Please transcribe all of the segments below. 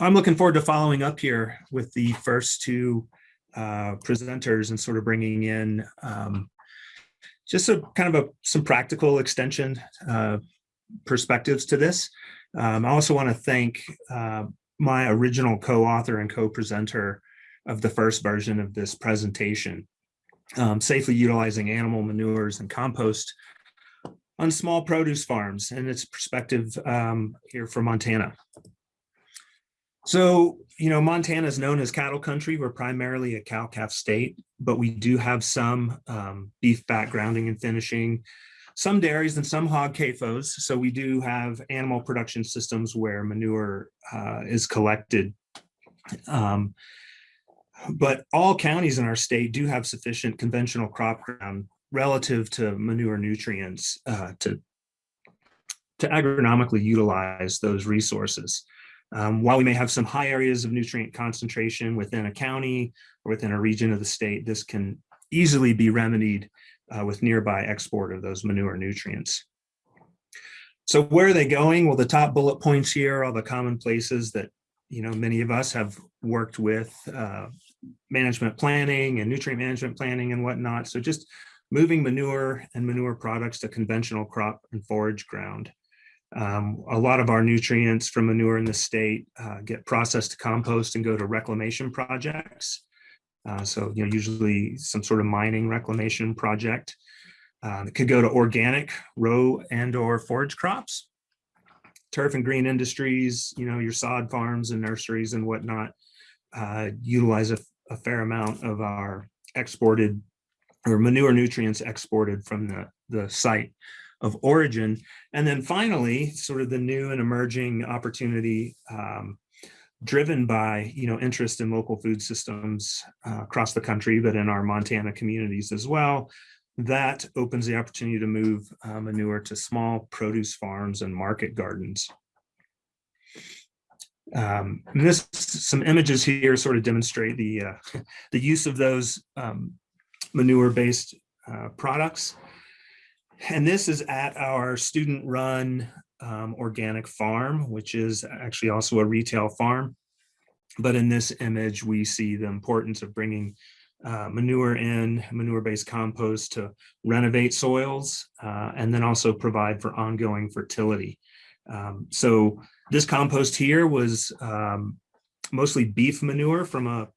I'm looking forward to following up here with the first two uh, presenters and sort of bringing in um, just a kind of a some practical extension uh, perspectives to this. Um, I also want to thank uh, my original co-author and co-presenter of the first version of this presentation, um, safely utilizing animal manures and compost on small produce farms and its perspective um, here for Montana. So, you know, Montana is known as cattle country. We're primarily a cow-calf state, but we do have some um, beef backgrounding and finishing, some dairies and some hog CAFOs. So we do have animal production systems where manure uh, is collected. Um, but all counties in our state do have sufficient conventional crop ground relative to manure nutrients uh, to, to agronomically utilize those resources. Um, while we may have some high areas of nutrient concentration within a county or within a region of the state, this can easily be remedied uh, with nearby export of those manure nutrients. So where are they going? Well, the top bullet points here are all the common places that you know many of us have worked with uh, management planning and nutrient management planning and whatnot. So just moving manure and manure products to conventional crop and forage ground. Um, a lot of our nutrients from manure in the state uh, get processed to compost and go to reclamation projects. Uh, so, you know, usually some sort of mining reclamation project. Uh, it could go to organic row and or forage crops. Turf and green industries, you know, your sod farms and nurseries and whatnot uh, utilize a, a fair amount of our exported or manure nutrients exported from the, the site of origin. And then finally, sort of the new and emerging opportunity um, driven by, you know, interest in local food systems uh, across the country, but in our Montana communities as well, that opens the opportunity to move uh, manure to small produce farms and market gardens. Um, this some images here sort of demonstrate the uh, the use of those um, manure-based uh, products. And this is at our student-run um, organic farm, which is actually also a retail farm. But in this image, we see the importance of bringing uh, manure in, manure-based compost to renovate soils, uh, and then also provide for ongoing fertility. Um, so this compost here was um, mostly beef manure from a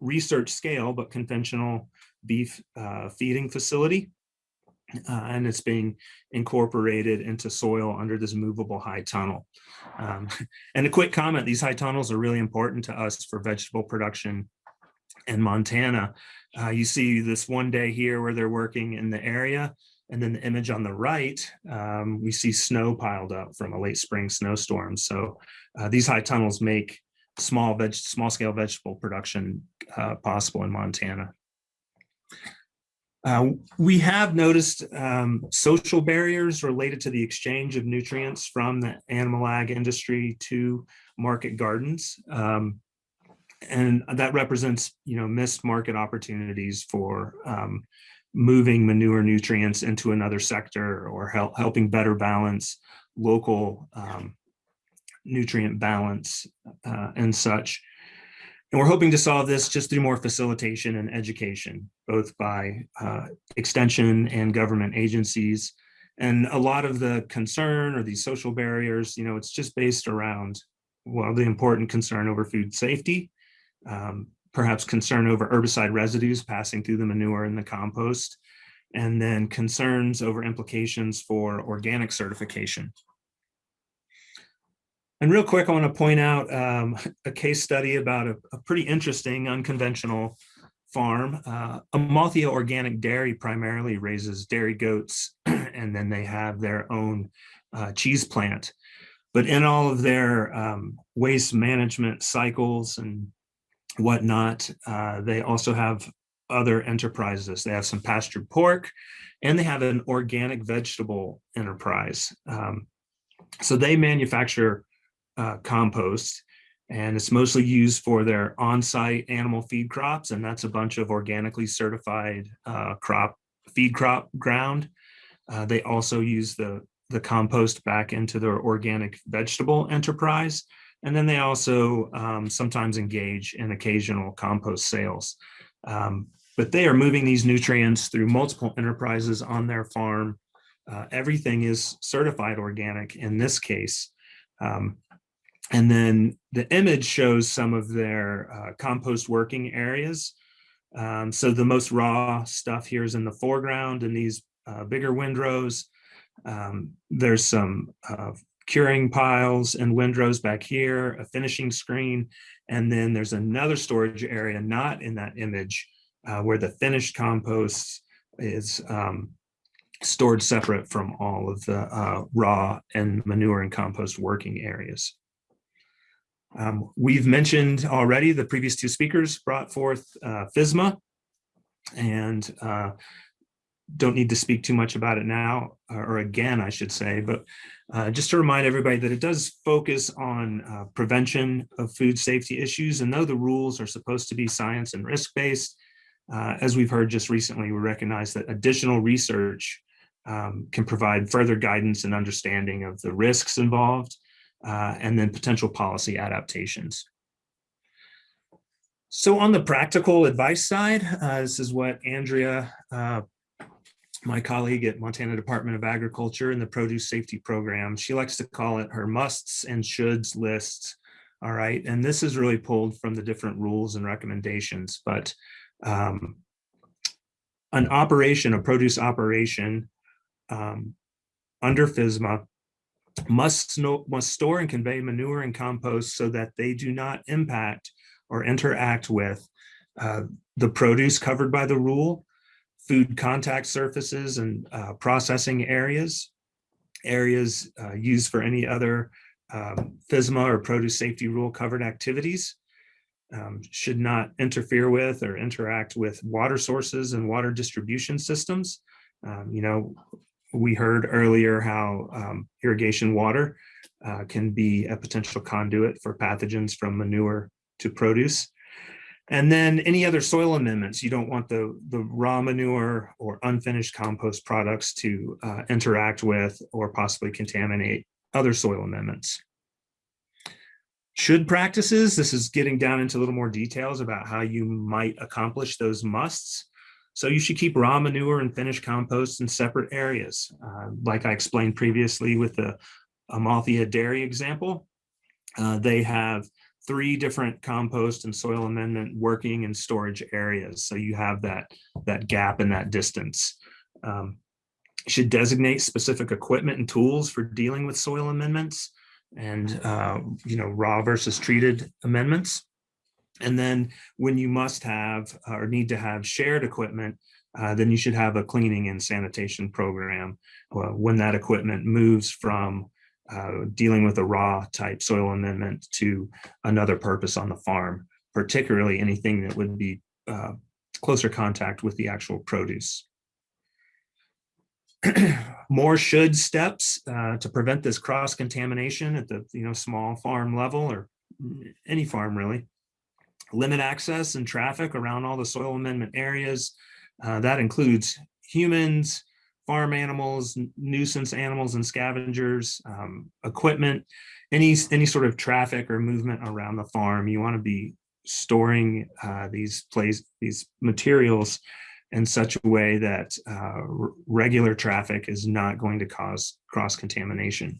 research scale, but conventional beef uh, feeding facility. Uh, and it's being incorporated into soil under this movable high tunnel. Um, and a quick comment, these high tunnels are really important to us for vegetable production in Montana. Uh, you see this one day here where they're working in the area, and then the image on the right, um, we see snow piled up from a late spring snowstorm. So uh, these high tunnels make small veg small scale vegetable production uh, possible in Montana. Uh, we have noticed um, social barriers related to the exchange of nutrients from the animal ag industry to market gardens. Um, and that represents, you know, missed market opportunities for um, moving manure nutrients into another sector or help, helping better balance local um, nutrient balance uh, and such. And we're hoping to solve this just through more facilitation and education, both by uh, extension and government agencies. And a lot of the concern or these social barriers, you know, it's just based around, well, the important concern over food safety, um, perhaps concern over herbicide residues passing through the manure and the compost, and then concerns over implications for organic certification. And real quick, I want to point out um, a case study about a, a pretty interesting unconventional farm. Uh, Amaltheia Organic Dairy primarily raises dairy goats, and then they have their own uh, cheese plant. But in all of their um, waste management cycles and whatnot, uh, they also have other enterprises. They have some pastured pork, and they have an organic vegetable enterprise. Um, so they manufacture uh, compost and it's mostly used for their on-site animal feed crops and that's a bunch of organically certified uh, crop feed crop ground. Uh, they also use the the compost back into their organic vegetable enterprise And then they also um, sometimes engage in occasional compost sales. Um, but they are moving these nutrients through multiple enterprises on their farm. Uh, everything is certified organic in this case. Um, and then the image shows some of their uh, compost working areas. Um, so the most raw stuff here is in the foreground in these uh, bigger windrows. Um, there's some uh, curing piles and windrows back here, a finishing screen, and then there's another storage area not in that image uh, where the finished compost is um, stored separate from all of the uh, raw and manure and compost working areas. Um, we've mentioned already the previous two speakers brought forth uh, FSMA and uh, don't need to speak too much about it now or again I should say but uh, just to remind everybody that it does focus on uh, prevention of food safety issues. And though the rules are supposed to be science and risk-based uh, as we've heard just recently we recognize that additional research um, can provide further guidance and understanding of the risks involved uh, and then potential policy adaptations. So on the practical advice side, uh, this is what Andrea, uh, my colleague at Montana Department of Agriculture in the Produce Safety Program, she likes to call it her musts and shoulds list. All right, and this is really pulled from the different rules and recommendations, but um, an operation, a produce operation um, under FSMA must, must store and convey manure and compost so that they do not impact or interact with uh, the produce covered by the rule, food contact surfaces and uh, processing areas, areas uh, used for any other um, FSMA or produce safety rule covered activities, um, should not interfere with or interact with water sources and water distribution systems. Um, you know, we heard earlier how um, irrigation water uh, can be a potential conduit for pathogens from manure to produce. And then any other soil amendments, you don't want the, the raw manure or unfinished compost products to uh, interact with or possibly contaminate other soil amendments. Should practices, this is getting down into a little more details about how you might accomplish those musts. So you should keep raw manure and finished compost in separate areas. Uh, like I explained previously with the Amaltheia dairy example, uh, they have three different compost and soil amendment working and storage areas. So you have that, that gap and that distance. Um, should designate specific equipment and tools for dealing with soil amendments and, uh, you know, raw versus treated amendments. And then when you must have or need to have shared equipment, uh, then you should have a cleaning and sanitation program uh, when that equipment moves from uh, dealing with a raw type soil amendment to another purpose on the farm, particularly anything that would be uh, closer contact with the actual produce. More should steps uh, to prevent this cross contamination at the you know small farm level or any farm really limit access and traffic around all the soil amendment areas. Uh, that includes humans, farm animals, nuisance animals and scavengers, um, equipment, any, any sort of traffic or movement around the farm. You want to be storing uh, these place, these materials in such a way that uh, regular traffic is not going to cause cross contamination.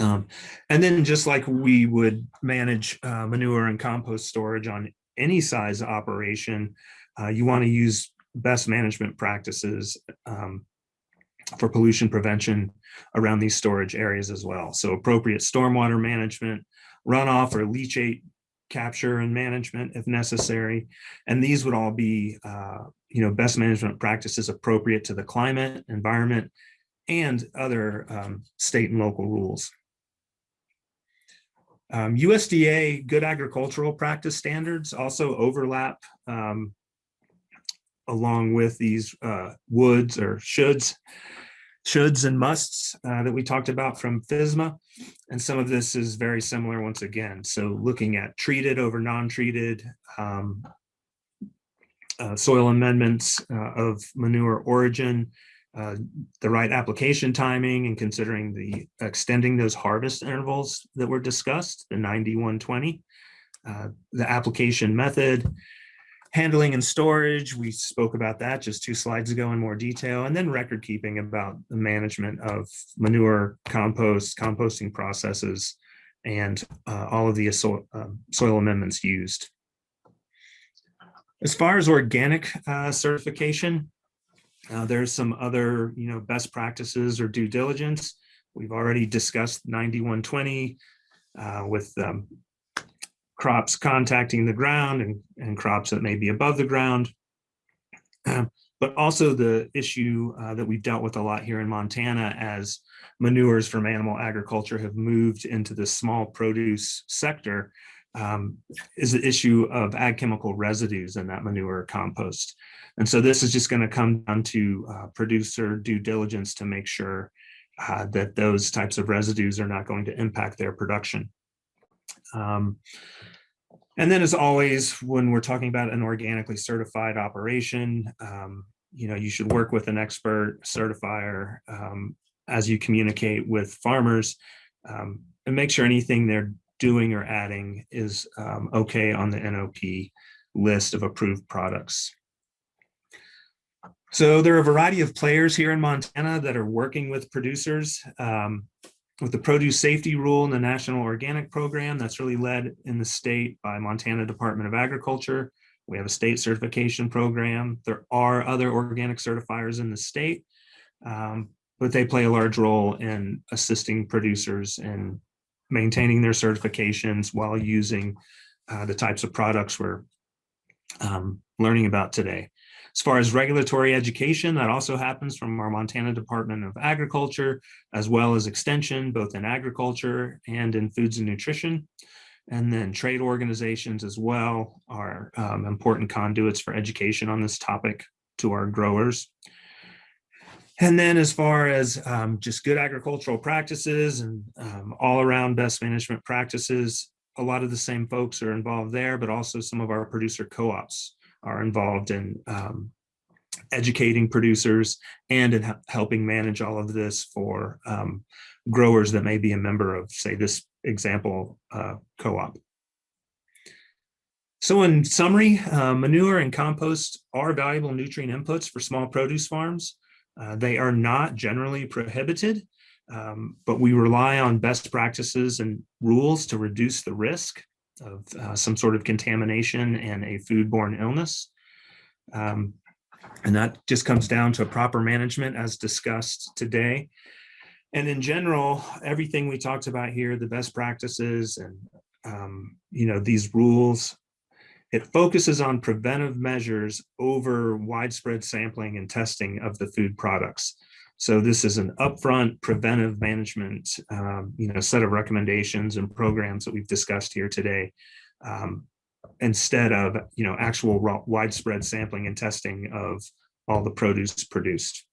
Um, and then just like we would manage uh, manure and compost storage on any size operation, uh, you want to use best management practices um, for pollution prevention around these storage areas as well. So appropriate stormwater management, runoff or leachate capture and management if necessary. And these would all be, uh, you know, best management practices appropriate to the climate, environment, and other um, state and local rules. Um, USDA good agricultural practice standards also overlap um, along with these uh, woulds or shoulds, shoulds and musts uh, that we talked about from FSMA. And some of this is very similar once again. So looking at treated over non-treated um, uh, soil amendments uh, of manure origin, uh, the right application timing and considering the extending those harvest intervals that were discussed, the 90, 120, uh, the application method, handling and storage, we spoke about that just two slides ago in more detail, and then record keeping about the management of manure, compost, composting processes, and uh, all of the soil, um, soil amendments used. As far as organic uh, certification, uh, there's some other, you know, best practices or due diligence. We've already discussed 9120 uh, with um, crops contacting the ground and, and crops that may be above the ground. Um, but also the issue uh, that we've dealt with a lot here in Montana as manures from animal agriculture have moved into the small produce sector um, is the issue of ag chemical residues in that manure compost. And so this is just going to come down to uh, producer due diligence to make sure uh, that those types of residues are not going to impact their production. Um, and then as always, when we're talking about an organically certified operation, um, you know, you should work with an expert certifier um, as you communicate with farmers um, and make sure anything they're doing or adding is um, okay on the NOP list of approved products. So there are a variety of players here in Montana that are working with producers. Um, with the produce safety rule and the national organic program that's really led in the state by Montana Department of Agriculture. We have a state certification program. There are other organic certifiers in the state, um, but they play a large role in assisting producers in maintaining their certifications while using uh, the types of products we're um, learning about today. As far as regulatory education, that also happens from our Montana Department of Agriculture, as well as extension, both in agriculture and in foods and nutrition. And then trade organizations as well are um, important conduits for education on this topic to our growers. And then as far as um, just good agricultural practices and um, all around best management practices, a lot of the same folks are involved there, but also some of our producer co-ops are involved in um, educating producers and in helping manage all of this for um, growers that may be a member of, say, this example uh, co-op. So in summary, uh, manure and compost are valuable nutrient inputs for small produce farms. Uh, they are not generally prohibited, um, but we rely on best practices and rules to reduce the risk of uh, some sort of contamination and a foodborne illness. Um, and that just comes down to proper management as discussed today. And in general, everything we talked about here, the best practices and, um, you know, these rules, it focuses on preventive measures over widespread sampling and testing of the food products. So this is an upfront preventive management, um, you know, set of recommendations and programs that we've discussed here today, um, instead of, you know, actual widespread sampling and testing of all the produce produced.